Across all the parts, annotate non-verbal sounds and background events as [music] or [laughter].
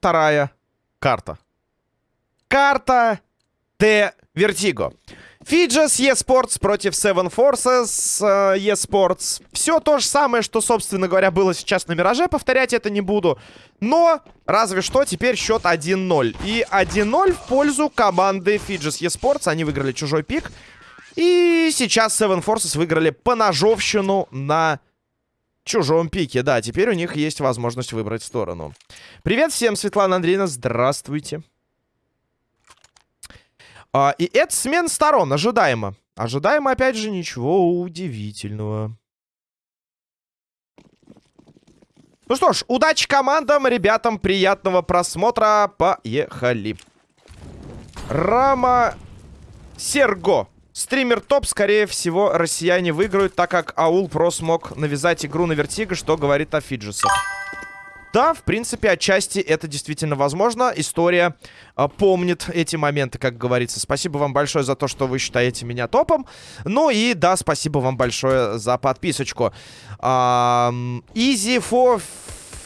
Вторая карта. Карта Т Вертиго. Фиджес eSports против Seven Forces э, eSports. Все то же самое, что, собственно говоря, было сейчас на Мираже. Повторять это не буду. Но, разве что, теперь счет 1-0. И 1-0 в пользу команды Фиджес eSports. Они выиграли чужой пик. И сейчас Seven Forces выиграли по ножовщину на чужом пике. Да, теперь у них есть возможность выбрать сторону. Привет всем, Светлана Андреевна. Здравствуйте. А, и это смена сторон, ожидаемо. Ожидаемо, опять же, ничего удивительного. Ну что ж, удачи командам, ребятам, приятного просмотра. Поехали. Рама Серго. Стример топ, скорее всего, россияне выиграют, так как Аул Про смог навязать игру на Вертиго, что говорит о Фиджесах. Да, в принципе, отчасти это действительно возможно. История э, помнит эти моменты, как говорится. Спасибо вам большое за то, что вы считаете меня топом. Ну и да, спасибо вам большое за подписочку. Эм, easy for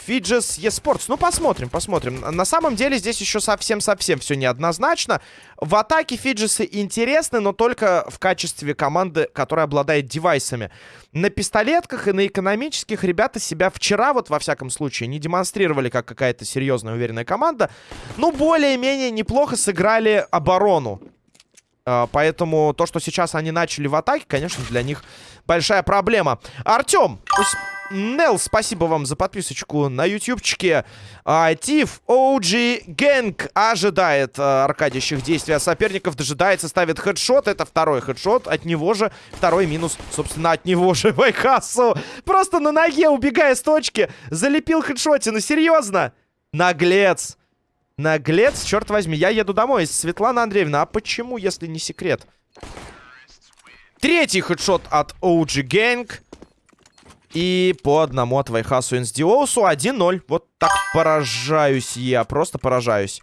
Фиджес eSports. Ну, посмотрим, посмотрим. На самом деле здесь еще совсем-совсем все неоднозначно. В атаке Фиджесы интересны, но только в качестве команды, которая обладает девайсами. На пистолетках и на экономических ребята себя вчера, вот во всяком случае, не демонстрировали как какая-то серьезная уверенная команда. Ну, более-менее неплохо сыграли оборону. А, поэтому то, что сейчас они начали в атаке, конечно, для них большая проблема. Артем, Нел, спасибо вам за подписочку на ютубчике. А, Тиф OG Гэнг ожидает а, аркадящих действий от соперников, дожидается, ставит хедшот. Это второй хедшот, от него же второй минус, собственно, от него же [laughs] Вайхасу. Просто на ноге, убегая с точки, залепил хедшотину. Серьезно? Наглец. Наглец, черт возьми. Я еду домой. Светлана Андреевна, а почему, если не секрет? Третий хедшот от OG Gang. И по одному от Вайхасу Инсдиоусу 1-0. Вот так поражаюсь я, просто поражаюсь.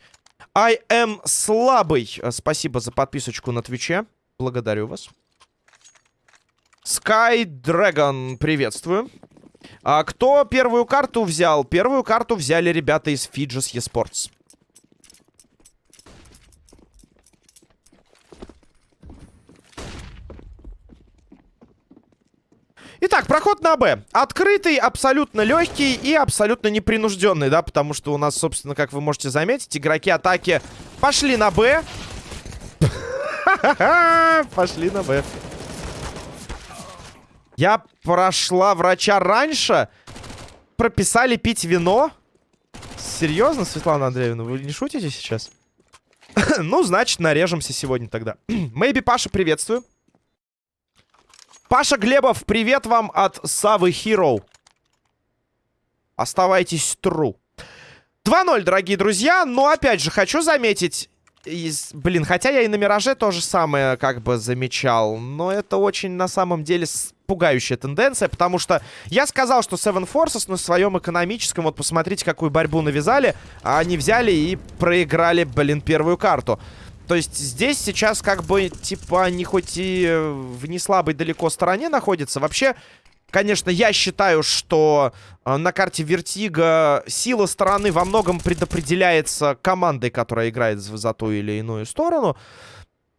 I am слабый. Спасибо за подписочку на Твиче. Благодарю вас. Sky Dragon, приветствую. А кто первую карту взял? Первую карту взяли ребята из Fidges eSports. Итак, проход на Б. Открытый, абсолютно легкий и абсолютно непринужденный, да, потому что у нас, собственно, как вы можете заметить, игроки атаки пошли на Б. [laughs] Пошли на Б. Я прошла врача раньше. Прописали пить вино. Серьезно, Светлана Андреевна, вы не шутите сейчас? [laughs] ну, значит, нарежемся сегодня тогда. [clears throat] Мэйби Паша, приветствую. Паша Глебов, привет вам от Савы Hero. Оставайтесь true. 2-0, дорогие друзья. Но, опять же, хочу заметить... Из... Блин, хотя я и на Мираже то же самое как бы замечал. Но это очень, на самом деле, пугающая тенденция. Потому что я сказал, что Seven Forces на своем экономическом... Вот посмотрите, какую борьбу навязали. А они взяли и проиграли, блин, первую карту. То есть здесь сейчас как бы, типа, они хоть и в не слабой далеко стороне находятся. Вообще, конечно, я считаю, что э, на карте Vertigo сила стороны во многом предопределяется командой, которая играет за ту или иную сторону.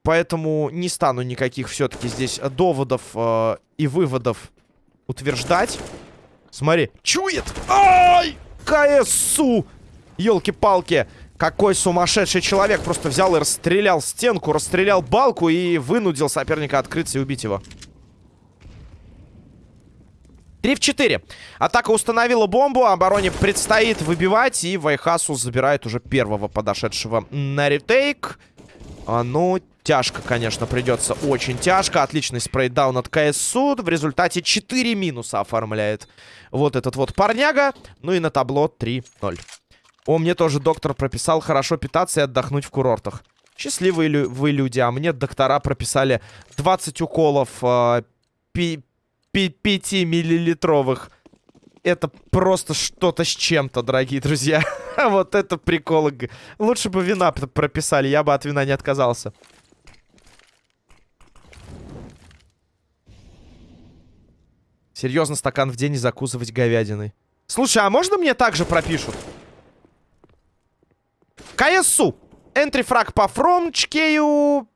Поэтому не стану никаких все-таки здесь доводов э, и выводов утверждать. Смотри, чует! Ай! КСУ! Елки-палки! Какой сумасшедший человек просто взял и расстрелял стенку, расстрелял балку и вынудил соперника открыться и убить его. 3 в 4. Атака установила бомбу, обороне предстоит выбивать, и Вайхасу забирает уже первого подошедшего на ретейк. А, ну, тяжко, конечно, придется, очень тяжко. Отличный спрейдаун от КСУ. В результате 4 минуса оформляет вот этот вот парняга. Ну и на табло 3-0. О, мне тоже доктор прописал хорошо питаться и отдохнуть в курортах. Счастливые лю вы люди, а мне доктора прописали 20 уколов э, 5-миллилитровых. Это просто что-то с чем-то, дорогие друзья. [laughs] вот это прикол. Лучше бы вина прописали, я бы от вина не отказался. Серьезно, стакан в день и закусывать говядиной. Слушай, а можно мне также пропишут? КСУ. Энтрифраг по фромчкею.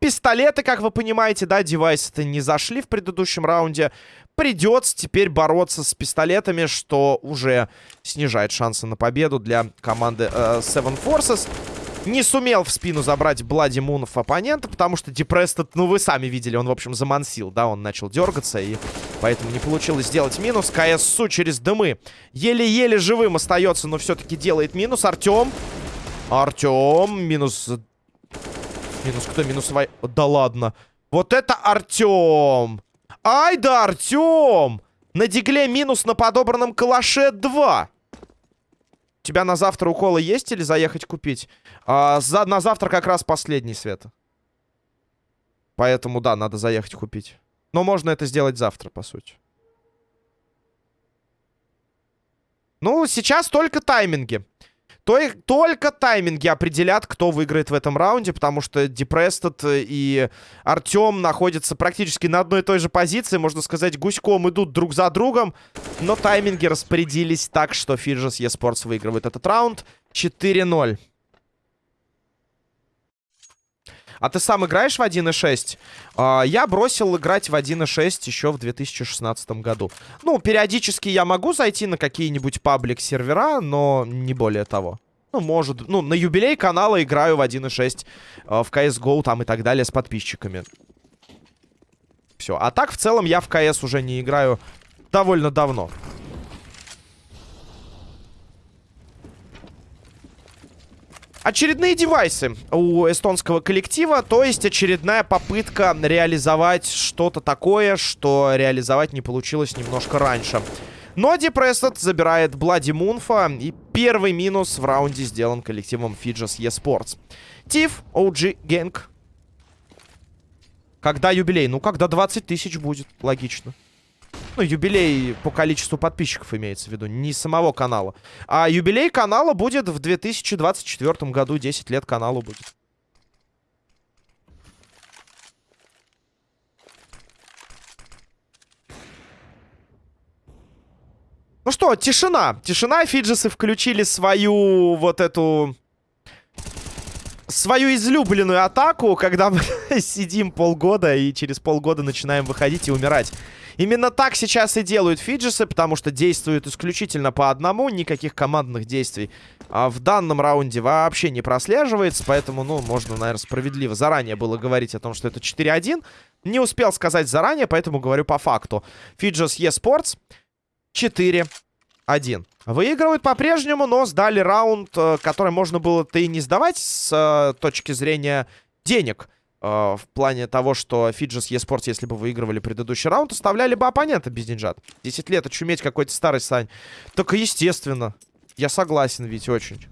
Пистолеты, как вы понимаете, да, девайсы-то не зашли в предыдущем раунде. Придется теперь бороться с пистолетами, что уже снижает шансы на победу для команды э, Seven Forces. Не сумел в спину забрать Блади Мунов оппонента, потому что Депрестед, ну вы сами видели, он, в общем, замансил, да, он начал дергаться, и поэтому не получилось сделать минус. КСУ через дымы еле-еле живым остается, но все-таки делает минус. Артем. Артем. Минус... Минус кто? Минус... Вай... Да ладно. Вот это Артем. Ай да, Артем. На дигле минус на подобранном калаше 2. Тебя на завтра уколы есть или заехать купить? А, за, на завтра как раз последний, Света. Поэтому, да, надо заехать купить. Но можно это сделать завтра, по сути. Ну, сейчас только тайминги. То только тайминги определят, кто выиграет в этом раунде, потому что Депрестед и Артем находятся практически на одной и той же позиции. Можно сказать, гуськом идут друг за другом. Но тайминги распорядились так, что Фиджес Esports выигрывает этот раунд 4-0. А ты сам играешь в 1.6? А, я бросил играть в 1.6 еще в 2016 году. Ну, периодически я могу зайти на какие-нибудь паблик-сервера, но не более того. Ну, может... Ну, на юбилей канала играю в 1.6, э, в CSGO там и так далее с подписчиками. Все. А так, в целом, я в CS уже не играю довольно давно. Очередные девайсы у эстонского коллектива, то есть очередная попытка реализовать что-то такое, что реализовать не получилось немножко раньше. Но Депрессет забирает Блади Мунфа, и первый минус в раунде сделан коллективом Fidges eSports. Тиф, OG Gang. Когда юбилей? Ну, когда 20 тысяч будет, логично. Ну, юбилей по количеству подписчиков имеется в виду, не самого канала. А юбилей канала будет в 2024 году, 10 лет каналу будет. Ну что, тишина. Тишина. Фиджесы включили свою вот эту... Свою излюбленную атаку, когда мы [laughs] сидим полгода и через полгода начинаем выходить и умирать. Именно так сейчас и делают фиджесы, потому что действуют исключительно по одному, никаких командных действий а в данном раунде вообще не прослеживается, поэтому, ну, можно, наверное, справедливо заранее было говорить о том, что это 4-1. Не успел сказать заранее, поэтому говорю по факту. Фиджес eSports 4-1. Выигрывают по-прежнему, но сдали раунд, э, который можно было-то и не сдавать с э, точки зрения денег. Э, в плане того, что Фиджес eSports, если бы выигрывали предыдущий раунд, оставляли бы оппонента без деньжат. 10 лет очуметь какой-то старый Сань. Только естественно. Я согласен, ведь очень.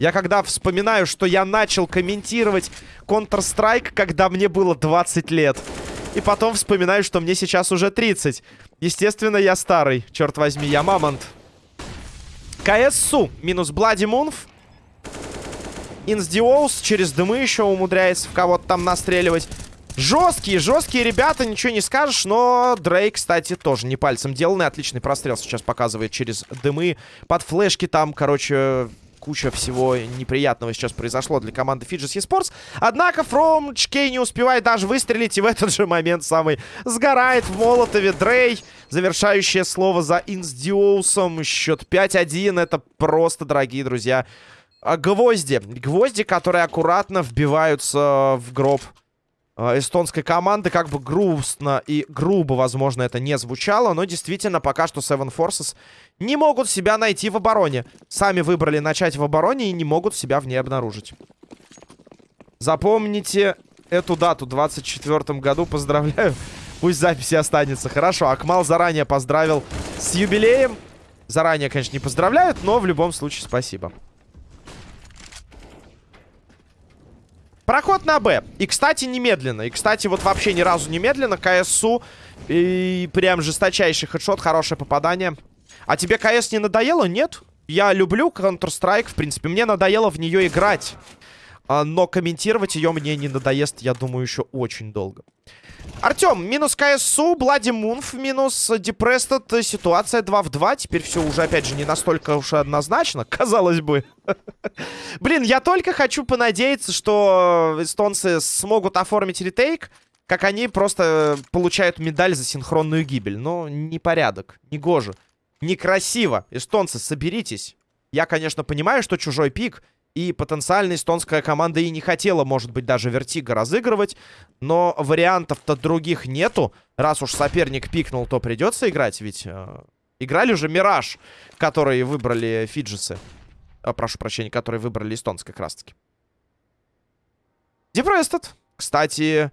Я когда вспоминаю, что я начал комментировать Counter-Strike, когда мне было 20 лет. И потом вспоминаю, что мне сейчас уже 30. Естественно, я старый. Черт возьми, я мамонт. КСУ минус Блади Мунф. Инсдиоус через дымы еще умудряется в кого-то там настреливать. Жесткие, жесткие ребята, ничего не скажешь, но Дрейк, кстати, тоже не пальцем деланный. Отличный прострел сейчас показывает через дымы. Под флешки там, короче, куча всего неприятного сейчас произошло для команды Fidges Esports. Однако From Чкей не успевает даже выстрелить, и в этот же момент самый сгорает в Молотове Дрей. Завершающее слово за Инсдиоусом. Счет 5-1. Это просто, дорогие друзья, гвозди. Гвозди, которые аккуратно вбиваются в гроб а, эстонской команды. Как бы грустно и грубо, возможно, это не звучало. Но действительно, пока что Seven Forces не могут себя найти в обороне. Сами выбрали начать в обороне и не могут себя в ней обнаружить. Запомните эту дату. В 24 году. Поздравляю. Пусть записи останется. Хорошо, Акмал заранее поздравил с юбилеем. Заранее, конечно, не поздравляют, но в любом случае спасибо. Проход на Б. И, кстати, немедленно. И, кстати, вот вообще ни разу немедленно. КСУ. И прям жесточайший хедшот. Хорошее попадание. А тебе КС не надоело? Нет. Я люблю Counter-Strike, в принципе. Мне надоело в нее играть. а, но комментировать ее мне не надоест, я думаю, еще очень долго. Артем, минус КСУ, Блади Мунф, минус Депрестед, ситуация 2 в 2. Теперь все уже, опять же, не настолько уж однозначно, [laughs] казалось бы. [laughs] Блин, я только хочу понадеяться, что эстонцы смогут оформить retake, как они просто получают медаль за синхронную гибель. Ну, непорядок, не гоже, некрасиво. Эстонцы, соберитесь. Я, конечно, понимаю, что чужой pick, и потенциально эстонская команда и не хотела, может быть, даже Vertigo разыгрывать. Но вариантов-то других нету. Раз уж соперник пикнул, то придется играть. Ведь э, играли уже Мираж, который выбрали Фиджисы. Э, прошу прощения, которые выбрали эстонцы как раз-таки. Депрестед. Кстати,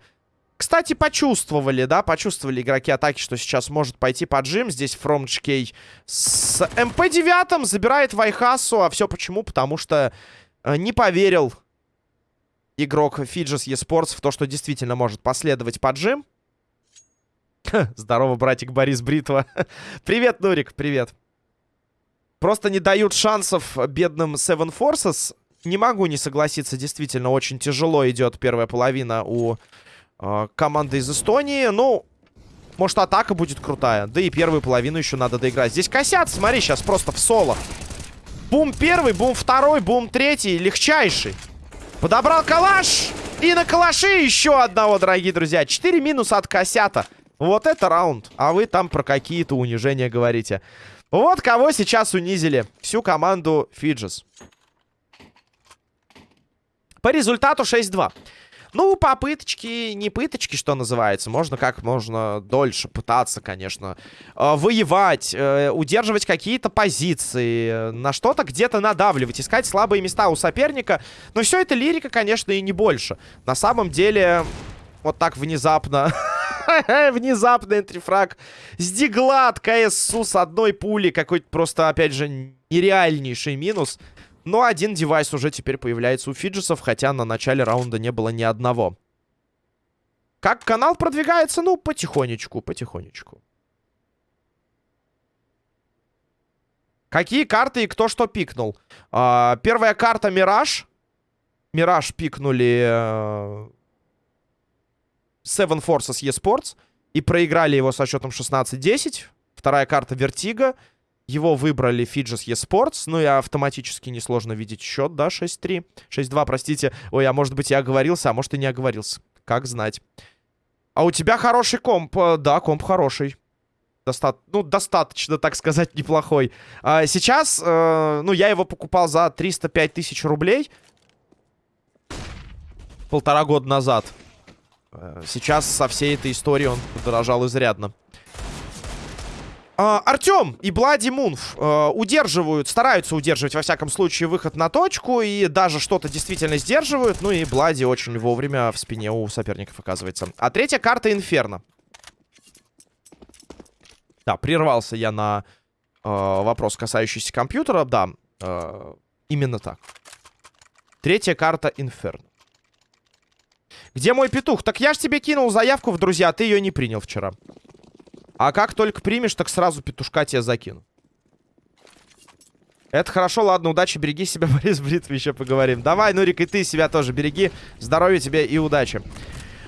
кстати, почувствовали, да, почувствовали игроки атаки, что сейчас может пойти поджим. Здесь Фромчкей с МП-9 забирает Вайхасу. А все почему? Потому что не поверил игрок Фиджис eSports в то, что действительно может последовать поджим. Здорово, братик Борис Бритва. [laughs] привет, Нурик, привет. Просто не дают шансов бедным Seven Forces. Не могу не согласиться, действительно, очень тяжело идет первая половина у э, команды из Эстонии. Ну, может, атака будет крутая. Да и первую половину еще надо доиграть. Здесь косят, смотри, сейчас просто в соло. Бум первый, бум второй, бум третий. Легчайший. Подобрал калаш. И на калаше еще одного, дорогие друзья. Четыре минуса от косята. Вот это раунд. А вы там про какие-то унижения говорите. Вот кого сейчас унизили. Всю команду Фиджис. По результату 6-2. Ну, попыточки, не пыточки, что называется. Можно как можно дольше пытаться, конечно, э, воевать, э, удерживать какие-то позиции, на что-то где-то надавливать, искать слабые места у соперника. Но все это лирика, конечно, и не больше. На самом деле, вот так внезапно... [laughs] Внезапно энтрифраг с дигла от КСУ с одной пули. Какой-то просто, опять же, нереальнейший минус. Но один девайс уже теперь появляется у Фиджисов, хотя на начале раунда не было ни одного. Как канал продвигается? Ну, потихонечку, потихонечку. Какие карты и кто что пикнул? А, первая карта Мираж. Мираж пикнули э, Seven Forces eSports. И проиграли его со счетом 16-10. Вторая карта Vertigo. Его выбрали Fidges eSports. Ну и автоматически несложно видеть счет, да, 6-3. 6-2, простите. Ой, а может быть я оговорился, а может и не оговорился. Как знать. А у тебя хороший комп. Э, да, комп хороший. Доста ну, достаточно, так сказать, неплохой. А, сейчас, э, ну, я его покупал за 305 тысяч рублей. Полтора года назад. Э, сейчас со всей этой историей он подорожал изрядно. Uh, Артем и Блади Мунф uh, удерживают, стараются удерживать, во всяком случае, выход на точку. И даже что-то действительно сдерживают. Ну и Блади очень вовремя в спине у соперников оказывается. А третья карта Инферно. Да, прервался я на uh, вопрос, касающийся компьютера. Да, именно так. Третья карта Инферно. Где мой петух? Так я ж тебе кинул заявку в друзья, а ты ее не принял вчера. А как только примешь, так сразу петушка тебе закину. Это хорошо, ладно, удачи, береги себя, [laughs] Борис Бритв, еще поговорим. Давай, Нурик, и ты себя тоже береги. Здоровья тебе и удачи.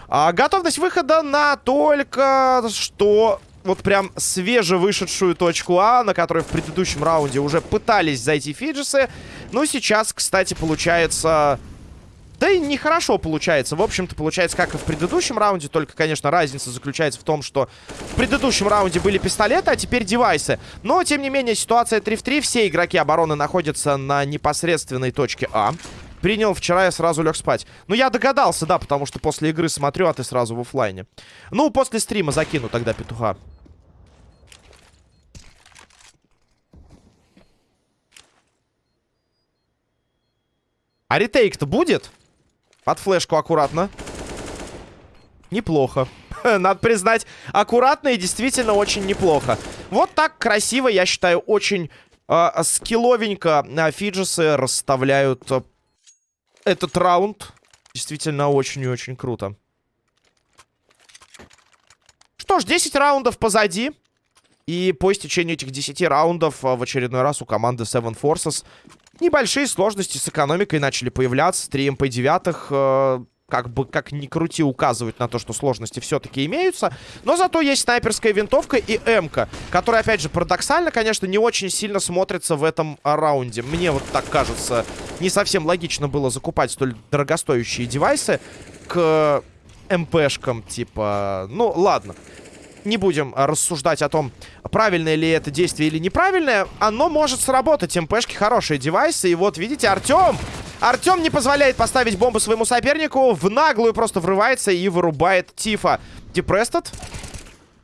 А, готовность выхода на только что вот прям свежевышедшую точку А, на которой в предыдущем раунде уже пытались зайти Фиджисы. Ну, сейчас, кстати, получается да и нехорошо получается. В общем-то, получается, как и в предыдущем раунде. Только, конечно, разница заключается в том, что в предыдущем раунде были пистолеты, а теперь девайсы. Но, тем не менее, ситуация 3 в 3. Все игроки обороны находятся на непосредственной точке А. Принял вчера, я сразу лег спать. Ну, я догадался, да, потому что после игры смотрю, а ты сразу в офлайне. Ну, после стрима закину тогда петуха. А ретейк-то будет? Под флешку аккуратно. Неплохо. [laughs] Надо признать, аккуратно и действительно очень неплохо. Вот так красиво, я считаю, очень э, скилловенько э, Фиджисы расставляют э, этот раунд. Действительно очень и очень круто. Что ж, 10 раундов позади. И по истечению этих 10 раундов в очередной раз у команды Seven Forces Небольшие сложности с экономикой начали появляться. 3 МП-9 э, как бы, как ни крути, указывают на то, что сложности все-таки имеются. Но зато есть снайперская винтовка и МК, которая, опять же, парадоксально, конечно, не очень сильно смотрится в этом раунде. Мне вот так кажется, не совсем логично было закупать столь дорогостоящие девайсы к МПшкам, типа... Ну, ладно. Не будем рассуждать о том, правильное ли это действие или неправильное. Оно может сработать. МПшки хорошие девайсы. И вот, видите, Артем Артем не позволяет поставить бомбу своему сопернику. В наглую просто врывается и вырубает Тифа. Депрестед.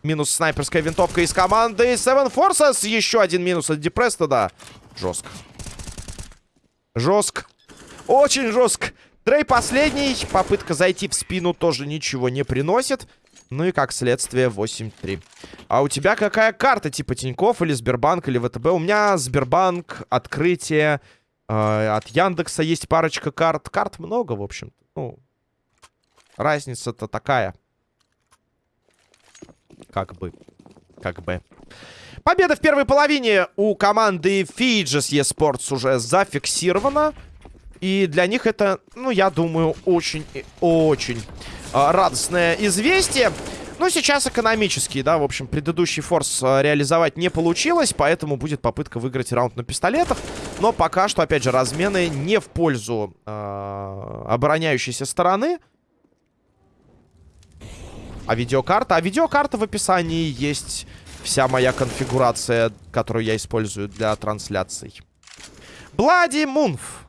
Минус снайперская винтовка из команды Seven Forces. Еще один минус от Депрестеда. Жестко. Жестко. Очень жестко. Трей последний. Попытка зайти в спину тоже ничего не приносит. Ну и как следствие 8-3. А у тебя какая карта? Типа Тиньков или Сбербанк или ВТБ? У меня Сбербанк, открытие, а, от Яндекса есть парочка карт. Карт много, в общем. Ну, разница-то такая. Как бы. Как бы. Победа в первой половине у команды Fijis eSports уже зафиксирована. И для них это, ну, я думаю, очень очень э, радостное известие. Ну, сейчас экономический, да, в общем, предыдущий форс э, реализовать не получилось, поэтому будет попытка выиграть раунд на пистолетах. Но пока что, опять же, размены не в пользу э, обороняющейся стороны. А видеокарта? А видеокарта в описании есть вся моя конфигурация, которую я использую для трансляций. Блади Мунф.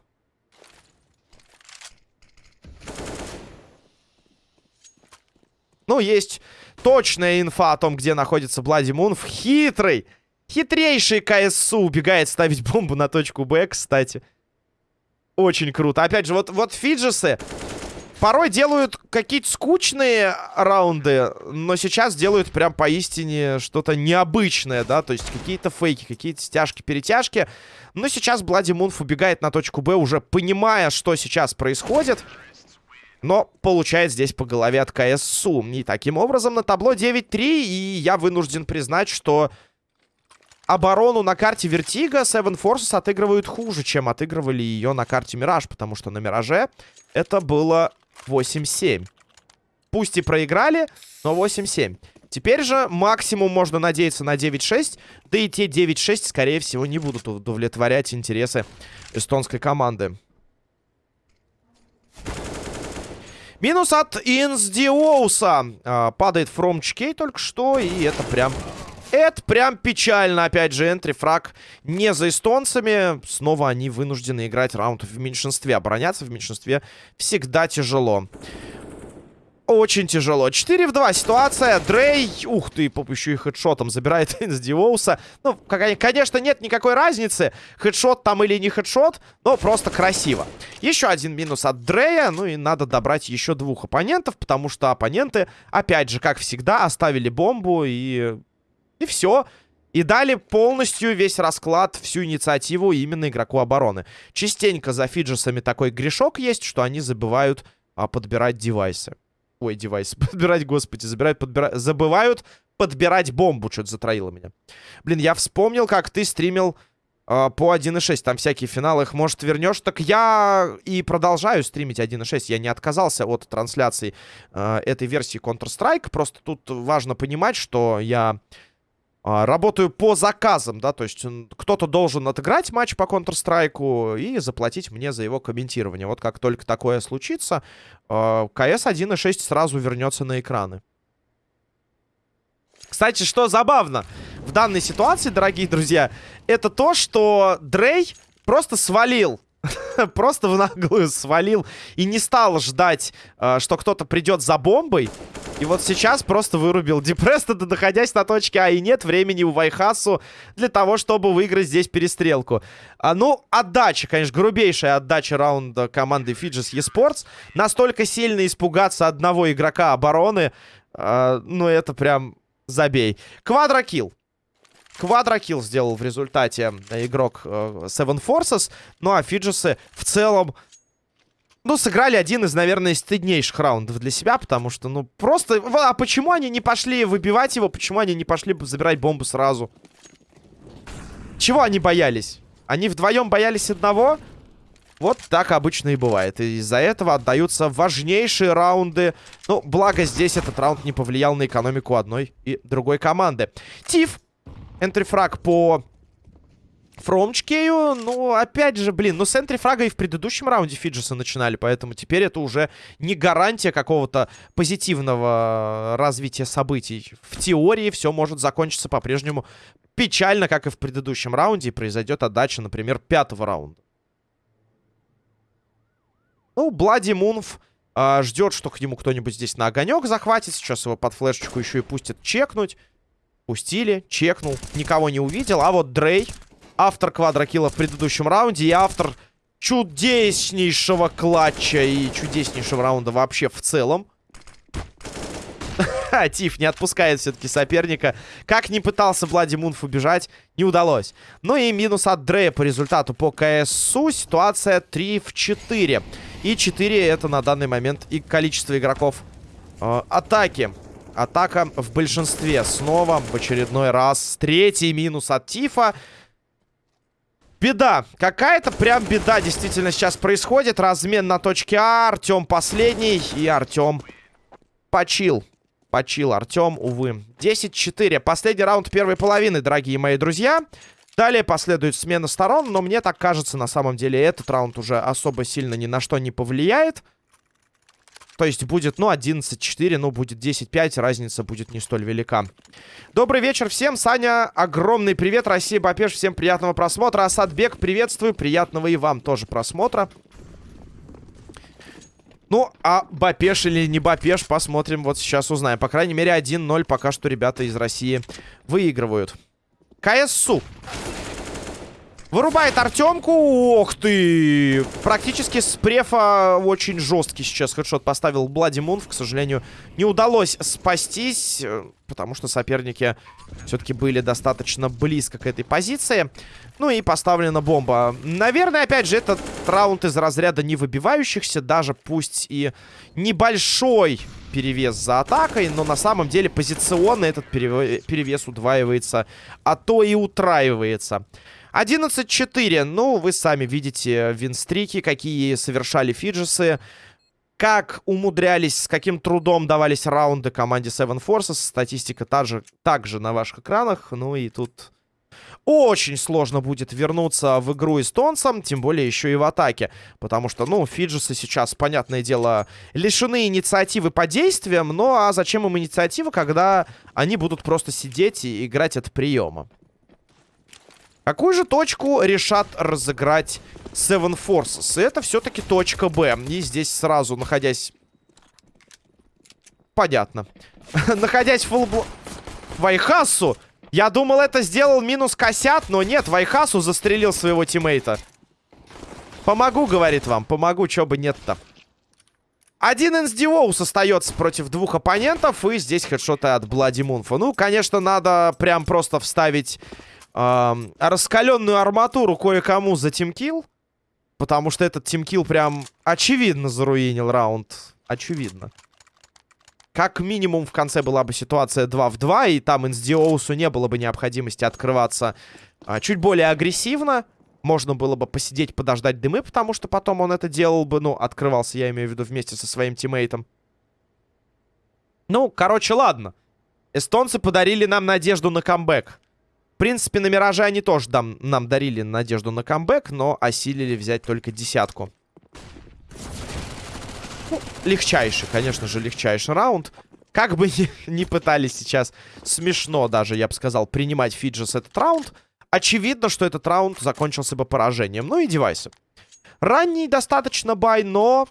Ну, есть точная инфа о том, где находится Блади Мунф. Хитрый, хитрейший КСУ убегает ставить бомбу на точку Б, кстати. Очень круто. Опять же, вот, вот Фиджесы порой делают какие-то скучные раунды, но сейчас делают прям поистине что-то необычное, да, то есть какие-то фейки, какие-то стяжки-перетяжки. Но сейчас Блади Мунф убегает на точку Б, уже понимая, что сейчас происходит. Но получает здесь по голове от КСУ. И таким образом на табло 9-3. И я вынужден признать, что оборону на карте Vertigo Seven Forces отыгрывают хуже, чем отыгрывали ее на карте Мираж. Потому что на Мираже это было 8-7. Пусть и проиграли, но 8-7. Теперь же максимум можно надеяться на 9-6. Да и те 9-6, скорее всего, не будут удовлетворять интересы эстонской команды. Минус от Инсдиоуса. А, падает HK только что. И это прям... Это прям печально. Опять же, энтри фраг не за эстонцами. Снова они вынуждены играть раунд в меньшинстве. Обороняться в меньшинстве всегда тяжело очень тяжело. 4 в 2 ситуация. Дрей, ух ты, поп еще и хедшотом забирает [laughs] из Диоуса. Ну, конечно, нет никакой разницы, хедшот там или не хедшот, но просто красиво. Еще один минус от Дрея, ну и надо добрать еще двух оппонентов, потому что оппоненты, опять же, как всегда, оставили бомбу и... И все. И дали полностью весь расклад, всю инициативу именно игроку обороны. Частенько за фиджесами такой грешок есть, что они забывают а, подбирать девайсы. Ой, девайс. [laughs] Подбирать, господи, забирают, подбирать. Забывают подбирать бомбу. Что-то затроило меня. Блин, я вспомнил, как ты стримил э, по 1.6. Там всякие финалы. Их, может, вернешь? Так я и продолжаю стримить 1.6. Я не отказался от трансляции э, этой версии Counter-Strike. Просто тут важно понимать, что я а, работаю по заказам, да, то есть кто-то должен отыграть матч по Counter-Strike и заплатить мне за его комментирование. Вот как только такое случится, а, КС 1.6 сразу вернется на экраны. Кстати, что забавно в данной ситуации, дорогие друзья, это то, что Дрей просто свалил [laughs] просто в наглую свалил и не стал ждать, э, что кто-то придет за бомбой. И вот сейчас просто вырубил Депреста, доходясь на точке А. И нет времени у Вайхасу для того, чтобы выиграть здесь перестрелку. А, ну, отдача, конечно, грубейшая отдача раунда команды Fidges eSports. Настолько сильно испугаться одного игрока обороны, э, ну, это прям забей. Квадрокилл. Квадрокилл сделал в результате э, игрок э, Seven Forces. Ну а Фиджесы в целом... Ну, сыграли один из, наверное, стыднейших раундов для себя, потому что, ну, просто... А почему они не пошли выбивать его? Почему они не пошли забирать бомбу сразу? Чего они боялись? Они вдвоем боялись одного. Вот так обычно и бывает. И из-за этого отдаются важнейшие раунды. Ну, благо здесь этот раунд не повлиял на экономику одной и другой команды. Тиф. Энтрифраг по Фромчкею, ну, опять же, блин, ну, с энтрифрага и в предыдущем раунде Фиджеса начинали, поэтому теперь это уже не гарантия какого-то позитивного развития событий. В теории все может закончиться по-прежнему печально, как и в предыдущем раунде, и произойдет отдача, например, пятого раунда. Ну, Блади Мунф э, ждет, что к нему кто-нибудь здесь на огонек захватит. Сейчас его под флешечку еще и пустят чекнуть. Пустили, чекнул, никого не увидел. А вот Дрей автор квадрокилла в предыдущем раунде и автор чудеснейшего клатча и чудеснейшего раунда вообще в целом. [laughs] Тиф не отпускает все-таки соперника. Как не пытался Блади Мунф убежать, не удалось. Ну и минус от Дрея по результату по КСУ. Ситуация 3 в 4. И 4 это на данный момент и количество игроков э, атаки. Атака в большинстве. Снова в очередной раз. Третий минус от Тифа. Беда. Какая-то прям беда действительно сейчас происходит. Размен на точке А. Артем последний. И Артем почил. Почил Артем, увы. 10-4. Последний раунд первой половины, дорогие мои друзья. Далее последует смена сторон. Но мне так кажется, на самом деле, этот раунд уже особо сильно ни на что не повлияет. То есть будет, ну, 11-4, ну, будет 10-5, разница будет не столь велика. Добрый вечер всем, Саня, огромный привет, Россия, Бапеш, всем приятного просмотра. Асадбек, приветствую, приятного и вам тоже просмотра. Ну, а Бапеш или не Бапеш, посмотрим, вот сейчас узнаем. По крайней мере, 1-0 пока что ребята из России выигрывают. КСУ. Вырубает Артемку. Ох ты! Практически с префа очень жесткий сейчас хедшот поставил Блади Мунф. К сожалению, не удалось спастись, э, потому что соперники все-таки были достаточно близко к этой позиции. Ну и поставлена бомба. Наверное, опять же, этот раунд из разряда не выбивающихся, даже пусть и небольшой перевес за атакой, но на самом деле позиционно этот перевес удваивается, а то и утраивается. 11-4. Ну, вы сами видите винстрики, какие совершали фиджесы. Как умудрялись, с каким трудом давались раунды команде Seven Forces. Статистика также, также на ваших экранах. Ну и тут очень сложно будет вернуться в игру эстонцам, тем более еще и в атаке. Потому что, ну, фиджесы сейчас, понятное дело, лишены инициативы по действиям. Ну, а зачем им инициатива, когда они будут просто сидеть и играть от приема? Какую же точку решат разыграть Seven Forces? Это все-таки точка Б. И здесь сразу, находясь... Понятно. [laughs] находясь в фулбл... Вайхасу. Я думал, это сделал минус Косят, но нет, Вайхасу застрелил своего тиммейта. Помогу, говорит вам, помогу, чё бы нет-то. Один Инсдиоус остается против двух оппонентов, и здесь хедшоты от Блади Мунфа. Ну, конечно, надо прям просто вставить э, раскаленную арматуру кое-кому за тимкил. Потому что этот тимкил прям очевидно заруинил раунд. Очевидно. Как минимум в конце была бы ситуация 2 в 2, и там Инсдиоусу не было бы необходимости открываться а, чуть более агрессивно. Можно было бы посидеть, подождать дымы, потому что потом он это делал бы, ну, открывался, я имею в виду, вместе со своим тиммейтом. Ну, короче, ладно. Эстонцы подарили нам надежду на камбэк. В принципе, на Мираже они тоже дам, нам дарили надежду на камбэк, но осилили взять только десятку. Ну, легчайший, конечно же, легчайший раунд. Как бы ни, [laughs] ни пытались сейчас, смешно даже, я бы сказал, принимать Фиджис этот раунд, очевидно, что этот раунд закончился бы поражением. Ну и девайсы. Ранний достаточно buy, но...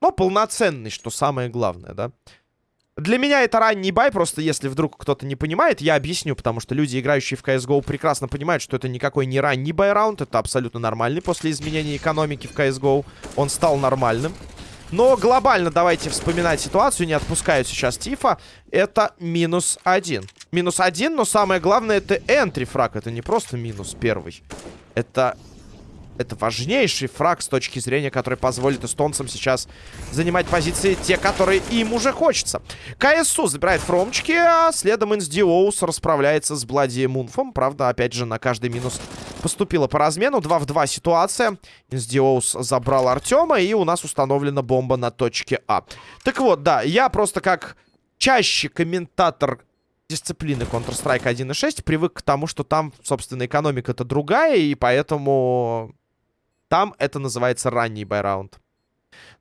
Но полноценный, что самое главное, да? Для меня это ранний buy, просто если вдруг кто-то не понимает, я объясню, потому что люди, играющие в CSGO, прекрасно понимают, что это никакой не ранний buy -раунд, это абсолютно нормальный после изменения экономики в CSGO, он стал нормальным. Но глобально давайте вспоминать ситуацию, не отпускаю сейчас Тифа, это минус один. Минус один, но самое главное это энтри фраг, это не просто минус первый, это Это важнейший фраг с точки зрения, который позволит эстонцам сейчас занимать позиции, те, которые им уже хочется. КСУ забирает фромчики, а следом Инсдиоус расправляется с Блади Мунфом. Правда, опять же, на каждый минус поступила по размену. 2 в 2 ситуация. Инсдиоус забрал Артема, и у нас установлена бомба на точке А. Так вот, да, я просто как чаще комментатор дисциплины Counter-Strike 1.6 привык к тому, что там, собственно, экономика-то другая, и поэтому там это называется ранний байраунд.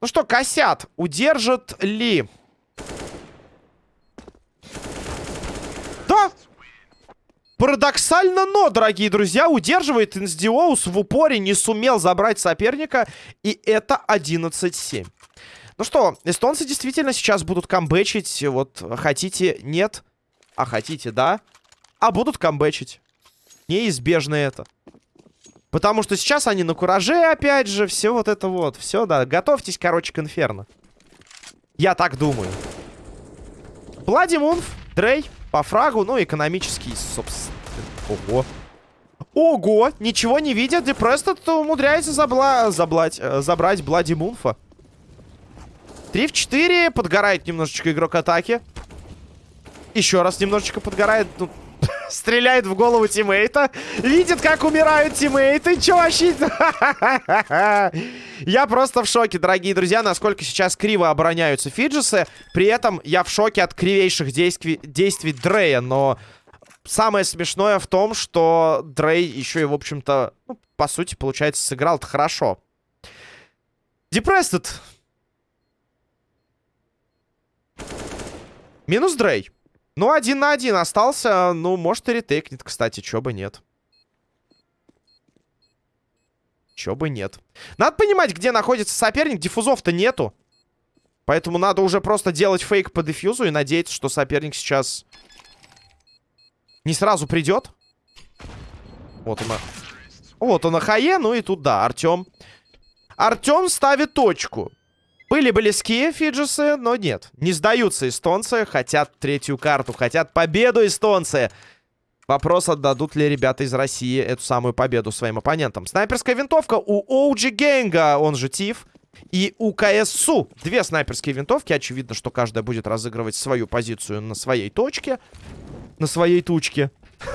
Ну что, косят. Удержит ли? Да! Парадоксально, но, дорогие друзья, удерживает Инсдиоус в упоре, не сумел забрать соперника, и это 11-7. Ну что, эстонцы действительно сейчас будут камбэчить, вот, хотите, нет, а хотите, да, а будут камбэчить. Неизбежно это. Потому что сейчас они на кураже, опять же, все вот это вот. Все, да. Готовьтесь, короче, к инферно. Я так думаю. Блади Мунф, Дрей, по фрагу, ну, экономический, собственно. Ого. Ого! Ничего не видят. Депрестед умудряется забла... заблать... Э, забрать Блади Мунфа. 3 в 4. Подгорает немножечко игрок атаки. Еще раз немножечко подгорает. Ну, Стреляет в голову тиммейта. Видит, как умирают тиммейты. Че вообще? Я просто в шоке, дорогие друзья, насколько сейчас криво обороняются фиджисы. При этом я в шоке от кривейших действий, действий Дрея. Но самое смешное в том, что Дрей еще и, в общем-то, ну, по сути, получается, сыграл-то хорошо. Депрестед. Минус Дрей. Ну, один на один остался. Ну, может и ретейкнет, кстати. Чё бы нет. Чё бы нет. Надо понимать, где находится соперник. Диффузов-то нету. Поэтому надо уже просто делать фейк по дефьюзу и надеяться, что соперник сейчас не сразу придет. Вот он. Вот он на хае. Ну и тут, да, Артем. Артем ставит точку. Были близки фиджисы, но нет. Не сдаются эстонцы. Хотят третью карту. Хотят победу эстонцы. Вопрос, отдадут ли ребята из России эту самую победу своим оппонентам. Снайперская винтовка у OG Генга, он же Тиф. И у КСУ две снайперские винтовки. Очевидно, что каждая будет разыгрывать свою позицию на своей точке. На своей тучке.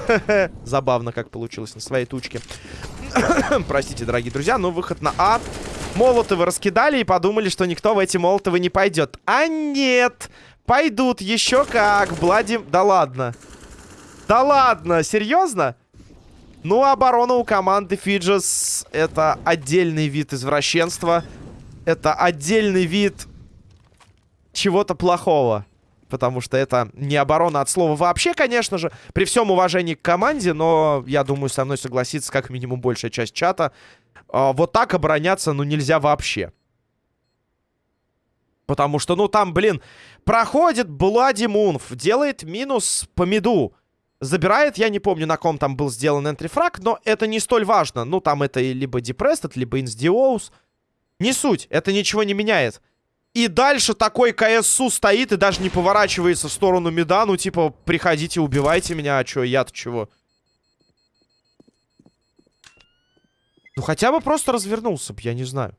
[laughs] Забавно, как получилось на своей тучке. [coughs] Простите, дорогие друзья, но выход на А. Молотовы раскидали и подумали, что никто в эти молотовы не пойдет. А нет! Пойдут еще как. Блади... Да ладно. Да ладно, серьезно? Ну, оборона у команды Фиджес это отдельный вид извращенства. Это отдельный вид чего-то плохого. Потому что это не оборона от слова вообще, конечно же. При всем уважении к команде, но я думаю, со мной согласится как минимум большая часть чата. А, вот так обороняться, ну, нельзя вообще. Потому что, ну, там, блин, проходит Блади Мунф, делает минус по миду. Забирает, я не помню, на ком там был сделан энтрифраг, но это не столь важно. Ну, там это либо Депрестед, либо Инсдиоус. Не суть, это ничего не меняет. И дальше такой КСУ стоит и даже не поворачивается в сторону мида. Ну, типа, приходите, убивайте меня, а чё, я-то чего? Ну, хотя бы просто развернулся бы, я не знаю.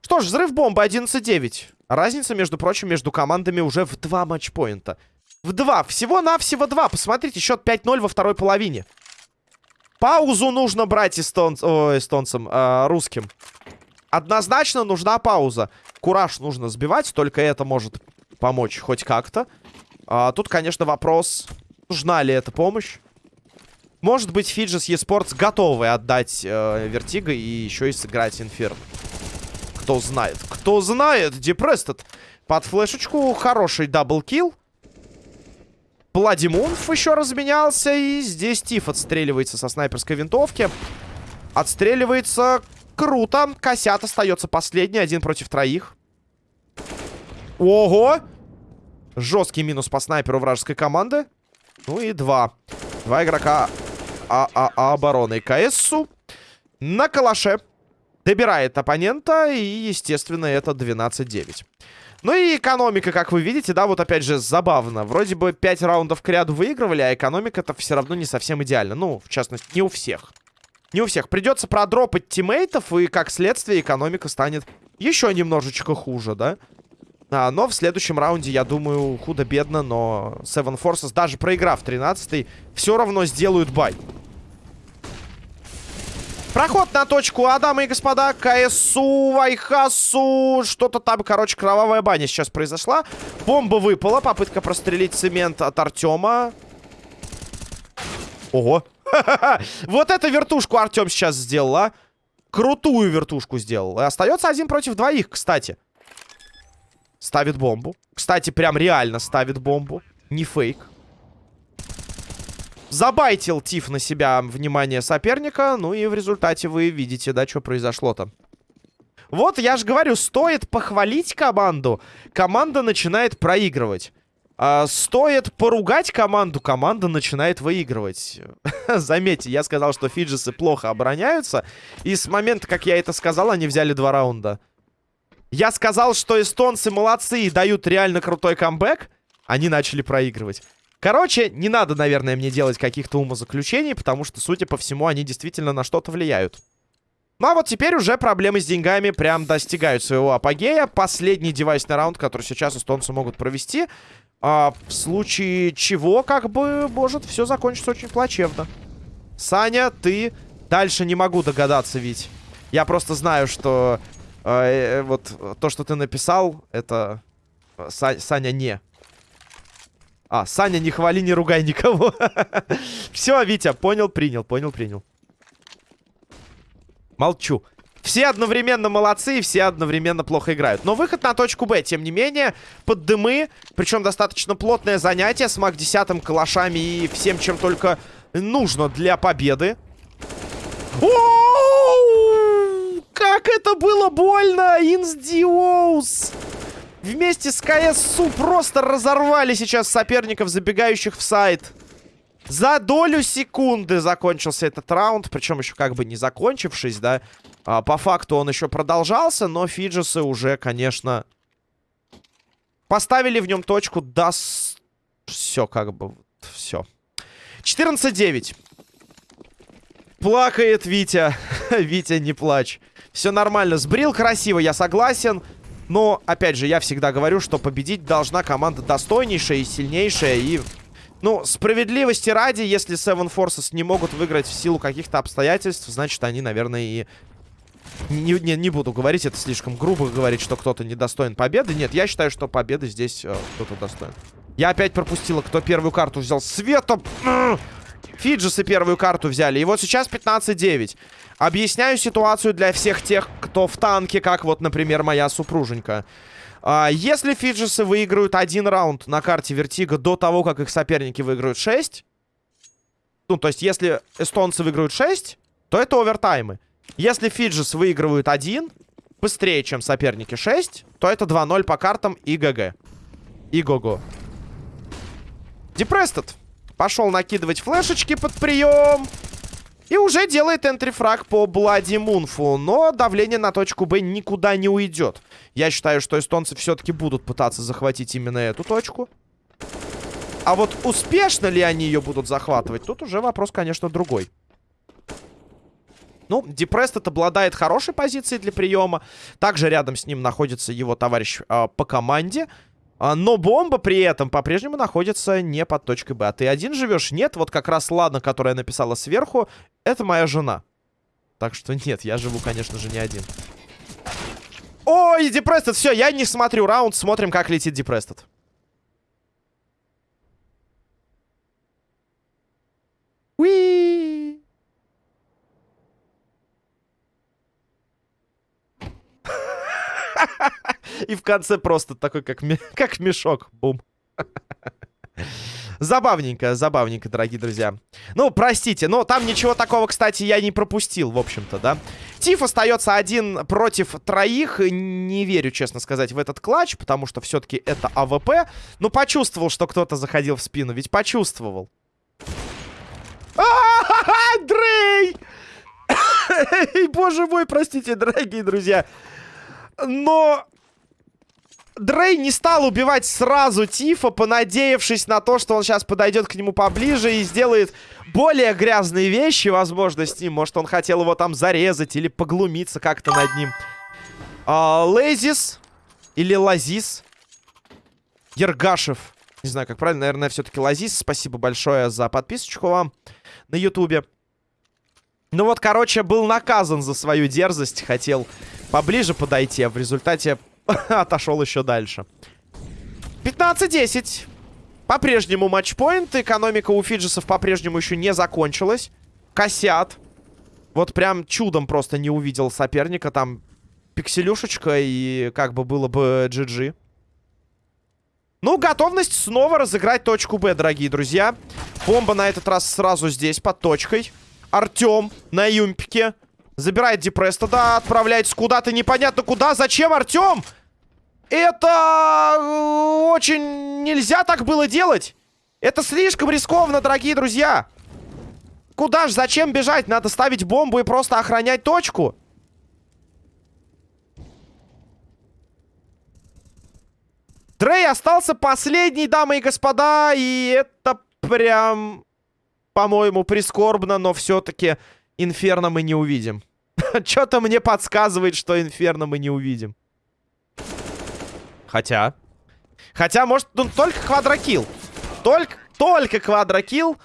Что ж, взрыв бомбы 11-9. Разница, между прочим, между командами уже в два матчпоинта. В два. Всего-навсего два. Посмотрите, счет 5-0 во второй половине. Паузу нужно брать эстон... О, эстонцам, э, русским. Однозначно нужна пауза. Кураж нужно сбивать, только это может помочь хоть как-то. А, тут, конечно, вопрос, нужна ли эта помощь. Может быть, Фиджис eSports готовы отдать э, Vertigo и еще и сыграть Инферно. Кто знает. Кто знает. Депрестед под флешечку. Хороший double kill. Блади Мунф еще разменялся. И здесь Тиф отстреливается со снайперской винтовки. Отстреливается круто. Косят остается последний. Один против троих. Ого! Жесткий минус по снайперу вражеской команды. Ну и два. Два игрока а, а, а обороны КСУ на калаше. Добирает оппонента, и, естественно, это 12-9. Ну и экономика, как вы видите, да, вот опять же забавно. Вроде бы 5 раундов к ряду выигрывали, а экономика-то все равно не совсем идеальна. Ну, в частности, не у всех. Не у всех. Придется продропать тиммейтов, и как следствие экономика станет еще немножечко хуже, да? А, но в следующем раунде, я думаю, худо-бедно, но Seven Forces, даже проиграв 13-й, все равно сделают бай. Проход на точку А, дамы и господа. КСУ, Вайхасу. Что-то там, короче, кровавая баня сейчас произошла. Бомба выпала. Попытка прострелить цемент от Артема. Ого. [laughs] Вот эту вертушку Артем сейчас сделал, а. Крутую вертушку сделал. Остается один против двоих, кстати. Ставит бомбу. Кстати, прям реально ставит бомбу. Не фейк. Забайтил Тиф на себя внимание соперника. Ну и в результате вы видите, да, что произошло-то. Вот, я же говорю, стоит похвалить команду. Команда начинает проигрывать. А, стоит поругать команду, команда начинает выигрывать. [laughs] Заметьте, я сказал, что фиджисы плохо обороняются. И с момента, как я это сказал, они взяли два раунда. Я сказал, что эстонцы молодцы и дают реально крутой камбэк. Они начали проигрывать. Короче, не надо, наверное, мне делать каких-то умозаключений, потому что, судя по всему, они действительно на что-то влияют. Ну а вот теперь уже проблемы с деньгами прям достигают своего апогея. Последний девайсный раунд, который сейчас эстонцы могут провести. А, в случае чего, как бы, может все закончится очень плачевно. Саня, ты... Дальше не могу догадаться, ведь. Я просто знаю, что... Э, э, вот то, что ты написал, это... Э, Са Саня не. А, Саня, не хвали, не ругай никого. [laughs] Все, Витя, понял, принял, понял, принял. Молчу. Все одновременно молодцы и все одновременно плохо играют. Но выход на точку Б, тем не менее, под дымы. Причем достаточно плотное занятие с МАК-10, калашами и всем, чем только нужно для победы. О Как это было больно! Инсдиоус! Вместе с КСУ просто разорвали сейчас соперников, забегающих в сайт. За долю секунды закончился этот раунд. Причем еще как бы не закончившись, да. А, по факту он еще продолжался, но Фиджисы уже, конечно, поставили в нем точку. Да, все как бы, все. 14-9. Плакает Витя. [laughs] Витя, не плачь. Все нормально. Сбрил красиво, я согласен. Но, опять же, я всегда говорю, что победить должна команда достойнейшая и сильнейшая. И, ну, справедливости ради, если Seven Forces не могут выиграть в силу каких-то обстоятельств, значит, они, наверное, и... Не, не, не буду говорить, это слишком грубо говорить, что кто-то недостоин победы. Нет, я считаю, что победы здесь э, кто-то достоин. Я опять пропустила, кто первую карту взял. Света! Фиджисы первую карту взяли. И вот сейчас 15-9. Объясняю ситуацию для всех тех, кто в танке, как вот, например, моя супруженька. А, если Фиджисы выиграют один раунд на карте Vertigo до того, как их соперники выиграют 6, ну, то есть, если эстонцы выиграют 6, то это овертаймы. Если Фиджис выигрывают один, быстрее, чем соперники 6, то это 2-0 по картам и GG. И го-го. Депрестед. Пошел накидывать флешечки под прием. И уже делает энтрифраг по Блади Мунфу. Но давление на точку Б никуда не уйдет. Я считаю, что эстонцы все-таки будут пытаться захватить именно эту точку. А вот успешно ли они ее будут захватывать, тут уже вопрос, конечно, другой. Ну, Депрестед обладает хорошей позицией для приема. Также рядом с ним находится его товарищ э, по команде. А, но бомба при этом по-прежнему находится не под точкой Б. А ты один живешь? Нет, вот как раз ладно, которая написала сверху, это моя жена. Так что нет, я живу, конечно же, не один. Ой, Депрестед, все, я не смотрю раунд, смотрим, как летит Депрестед. Уи! [laughs] И в конце просто такой, как, [laughs] как мешок. Бум. Забавненько, забавненько, дорогие друзья. Ну, простите, но там ничего такого, кстати, я не пропустил, в общем-то, да. Тиф остается один против троих. Не верю, честно сказать, в этот clutch, потому что все-таки это AWP. Но почувствовал, что кто-то заходил в спину, ведь почувствовал. Дрей! [coughs] Боже мой, простите, дорогие друзья. Но Дрей не стал убивать сразу Тифа, понадеявшись на то, что он сейчас подойдет к нему поближе и сделает более грязные вещи, возможно, с ним. Может, он хотел его там зарезать или поглумиться как-то над ним. А, Лезис или Лазис. Ергашев. Не знаю, как правильно, наверное, все-таки Лазис. Спасибо большое за подписочку вам на ютубе. Ну вот, короче, был наказан за свою дерзость. Хотел поближе подойти, а в результате [laughs] отошел еще дальше. 15-10. По-прежнему матчпоинт. Экономика у фиджисов по-прежнему еще не закончилась. Косят. Вот прям чудом просто не увидел соперника. Там пикселюшечка и как бы было бы GG. Ну, готовность снова разыграть точку Б, дорогие друзья. Бомба на этот раз сразу здесь, под точкой. Артем на юмпике. Забирает Депреста, да, отправляется куда-то непонятно куда. Зачем, Артем? Это э, очень нельзя так было делать. Это слишком рискованно, дорогие друзья. Куда ж, зачем бежать? Надо ставить бомбу и просто охранять точку. Дрей остался последний, дамы и господа, и это прям, по-моему, прискорбно, но все-таки Инферно мы не увидим. [laughs] Что-то мне подсказывает, что Инферно мы не увидим. Хотя... Хотя, может, ну, только квадрокилл. Только, только квадрокилл.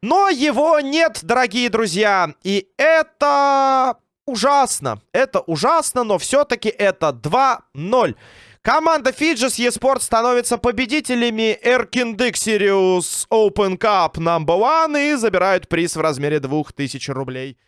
Но его нет, дорогие друзья. И это ужасно. Это ужасно, но все-таки это 2-0. Команда Fidges eSports становится победителями Erkin Sirius Open Cup No. 1 и забирают приз в размере 2000 рублей.